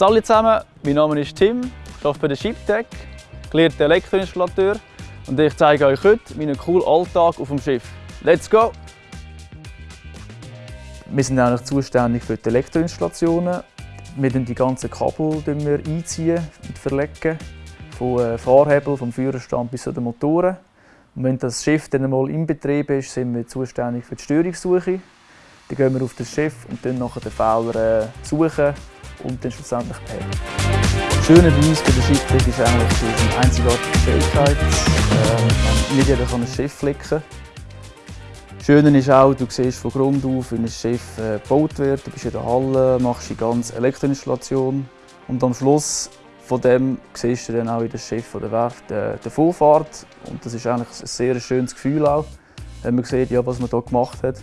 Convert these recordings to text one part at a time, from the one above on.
Hallo zusammen, mein Name ist Tim, ich arbeite bei der ShipTech, gelehrter Elektroinstallateur und ich zeige euch heute meinen coolen Alltag auf dem Schiff. Let's go! Wir sind eigentlich zuständig für die Elektroinstallationen. Wir ziehen die ganzen Kabel einziehen und verlegen, vom äh, Fahrhebel, vom Führerstand bis zu den Motoren. Und wenn das Schiff dann einmal in Betrieb ist, sind wir zuständig für die Störungssuche. Dann gehen wir auf das Schiff und dann nachher den Fehler äh, suchen und dann schlussendlich. Das Schöne bei uns bei der Schifftechnik ist eigentlich die einzigartige Fähigkeit. Ähm, nicht jeder kann ein Schiff flicken. Schöne ist auch, du siehst von Grund auf, wie ein Schiff äh, gebaut wird. Du bist in der Halle, machst die ganze Elektroinstallation und am Schluss von dem siehst du dann auch in das Schiff oder Werft äh, der Vorfahrt. Und das ist eigentlich ein sehr schönes Gefühl auch, wenn man sieht, ja, was man hier gemacht hat.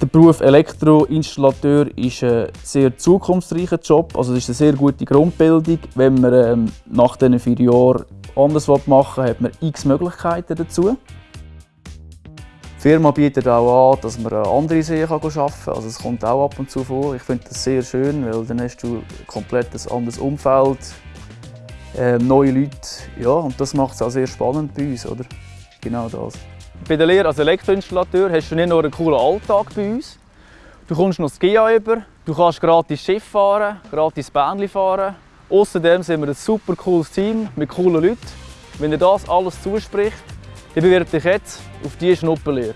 Der Beruf Elektroinstallateur ist ein sehr zukunftsreicher Job. Also es ist eine sehr gute Grundbildung. Wenn man ähm, nach diesen vier Jahren anders machen will, hat man x Möglichkeiten dazu. Die Firma bietet auch an, dass man an andere Seen arbeiten kann. Also es kommt auch ab und zu vor. Ich finde das sehr schön, weil dann hast du komplett ein anderes Umfeld, äh, neue Leute. Ja, und das macht es auch sehr spannend bei uns, oder? Genau das. Bei der Lehre als Elektroinstallateur hast du nicht nur einen coolen Alltag bei uns, du kommst noch das GIA über, du kannst gratis Schiff fahren, gratis Bähnchen fahren. Außerdem sind wir ein super cooles Team mit coolen Leuten. Wenn dir das alles zuspricht, dann bewirb dich jetzt auf diese Schnuppenlehre.